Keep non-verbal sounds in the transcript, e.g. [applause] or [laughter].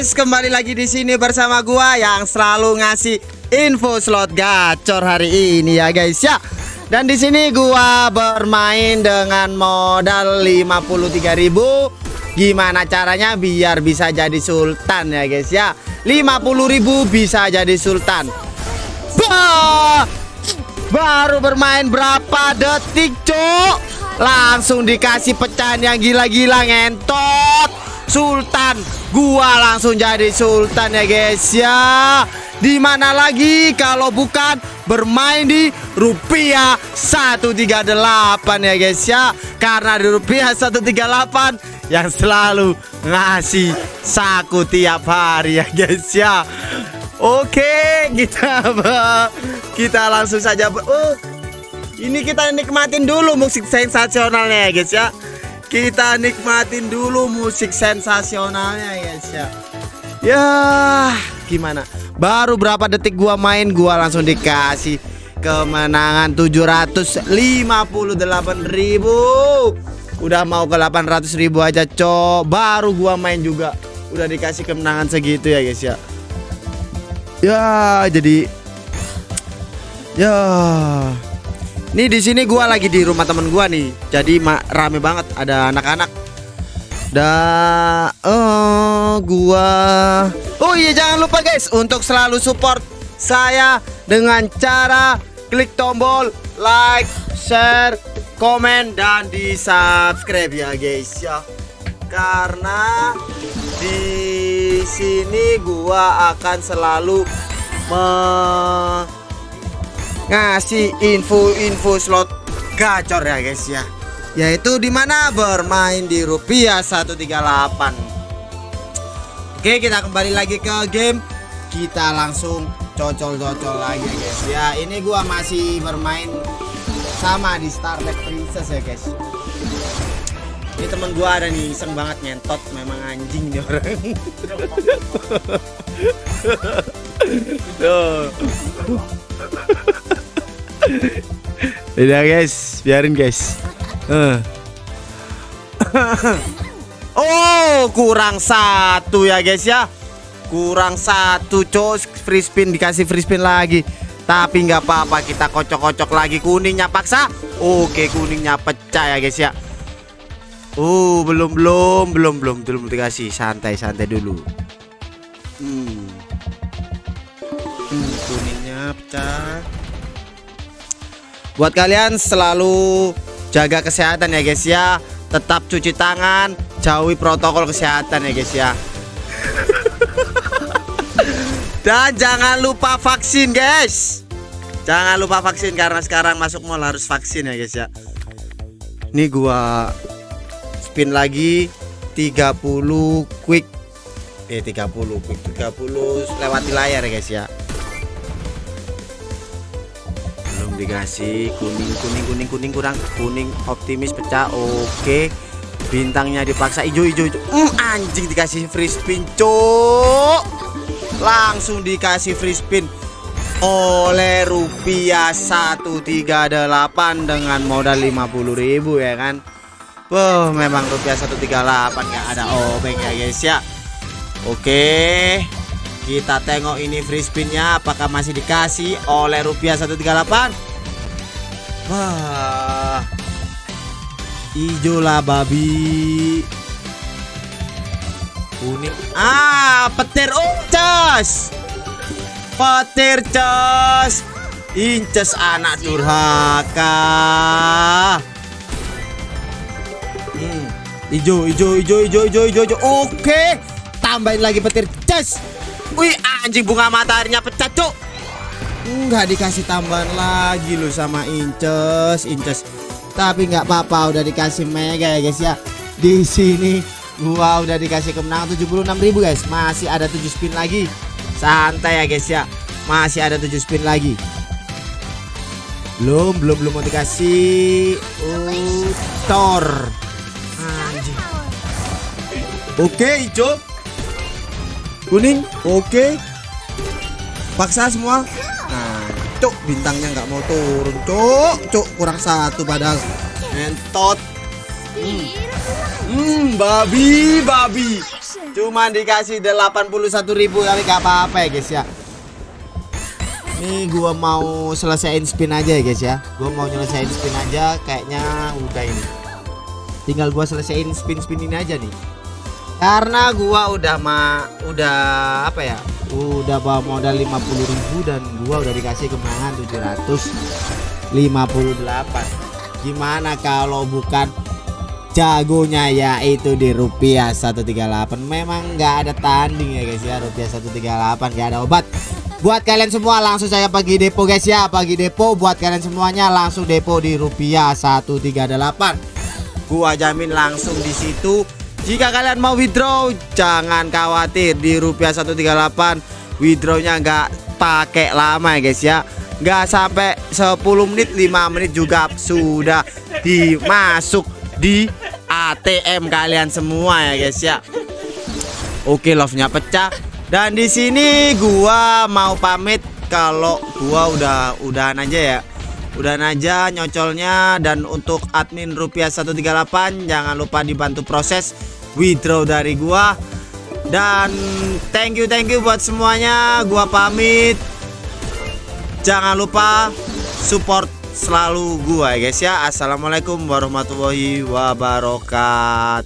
guys, kembali lagi di sini bersama gua yang selalu ngasih info slot gacor hari ini ya guys ya. Dan di sini gua bermain dengan modal 53.000. Gimana caranya biar bisa jadi sultan ya guys ya. 50.000 bisa jadi sultan. Bah! Baru bermain berapa detik, Cuk? Langsung dikasih pecahan yang gila-gila ngentot. Sultan. Gua langsung jadi Sultan ya guys ya. Di mana lagi kalau bukan bermain di rupiah 138 ya guys ya? Karena di rupiah 138 yang selalu ngasih saku tiap hari ya guys ya. Oke kita kita langsung saja. Oh, ini kita nikmatin dulu musik sensasionalnya ya guys ya kita nikmatin dulu musik sensasionalnya guys ya. Ya gimana? Baru berapa detik gua main gua langsung dikasih kemenangan 758 ribu. Udah mau ke 800 ribu aja cok. Baru gua main juga. Udah dikasih kemenangan segitu ya guys ya. Ya jadi Ya Nih di sini gua lagi di rumah temen gua nih. Jadi rame banget ada anak-anak. Da oh gua Oh iya jangan lupa guys untuk selalu support saya dengan cara klik tombol like, share, komen dan di subscribe ya guys ya. Karena di sini gua akan selalu me ngasih info-info slot gacor ya guys ya. Yaitu di mana bermain di rupiah 138 oke kita kembali lagi ke game. Kita langsung cocol-cocol lagi ya guys. Ya ini gua masih bermain sama di Starlet Princess ya guys. Ini teman gua ada nih iseng banget nyentot memang anjing nih orang. [laughs] Udah guys, biarin guys. Uh. [laughs] oh, kurang satu ya guys ya. Kurang satu, cos free spin dikasih free spin lagi. Tapi nggak apa-apa, kita kocok-kocok lagi kuningnya paksa. Oke, kuningnya pecah ya guys ya. Oh, belum belum belum belum belum dikasih. Santai santai dulu. Hmm. hmm kuningnya pecah. Buat kalian selalu jaga kesehatan ya guys ya. Tetap cuci tangan, jauhi protokol kesehatan ya guys ya. [laughs] Dan jangan lupa vaksin guys. Jangan lupa vaksin karena sekarang masuk mall harus vaksin ya guys ya. Ini gua spin lagi 30 quick eh 30 quick 30 lewati layar ya guys ya. Dikasih kuning kuning kuning kuning kurang kuning optimis pecah oke. Bintangnya dipaksa hijau hijau hijau. Mm, anjing dikasih free spin cok langsung dikasih free spin. Oleh rupiah 138 dengan modal 50.000 ya kan? Wow memang rupiah 138 nggak ada obeng ya guys ya. Oke kita tengok ini free spinnya apakah masih dikasih oleh rupiah 138 Wah. Ijo lah babi. Kuning. Ah, petir uncas. Petir cas. Inces anak durhaka. Hmm. Ijo, ijo, ijo, ijo, ijo, ijo, ijo. Oke. Tambahin lagi petir cas. Wih, anjing bunga mataharinya pecah, Cuk. Enggak dikasih tambahan lagi loh sama Inces, Inces. Tapi nggak apa-apa udah dikasih mega ya guys ya. Di sini gua udah dikasih kemenangan 76.000 guys. Masih ada 7 spin lagi. Santai ya guys ya. Masih ada 7 spin lagi. Belum, belum, belum mau dikasih Thor. Anjing. Oke, hijau. Kuning. Oke. Paksa semua. Nah, cuk bintangnya nggak mau turun, cuk, cuk kurang satu padahal. Entot. Hmm. hmm, babi, babi. Cuma dikasih 81.000 tapi gak apa-apa ya guys ya Ini gua mau selesaiin spin aja ya guys ya Gua mau nyelesain spin aja kayaknya udah ini Tinggal gua selesaiin spin-spin ini aja nih Karena gua udah ma udah apa ya Udah bawa modal 50.000 dan gua udah dikasih kemenangan 758 Gimana kalau bukan jagonya yaitu di rupiah 138 memang nggak ada tanding ya guys ya rupiah 138 nggak ada obat. Buat kalian semua langsung saya pergi depo guys ya pagi depo. Buat kalian semuanya langsung depo di rupiah 138 gua jamin langsung di situ jika kalian mau withdraw jangan khawatir di rupiah 138 withdrawnya nggak pakai lama ya guys ya nggak sampai 10 menit 5 menit juga sudah dimasuk di ATM kalian semua ya guys ya. Oke love-nya pecah dan di sini gua mau pamit kalau gua udah udahan aja ya. Udahan aja nyocolnya dan untuk admin rupiah 138 jangan lupa dibantu proses withdraw dari gua. Dan thank you thank you buat semuanya. Gua pamit. Jangan lupa support selalu gua ya guys ya Assalamualaikum warahmatullahi wabarakatuh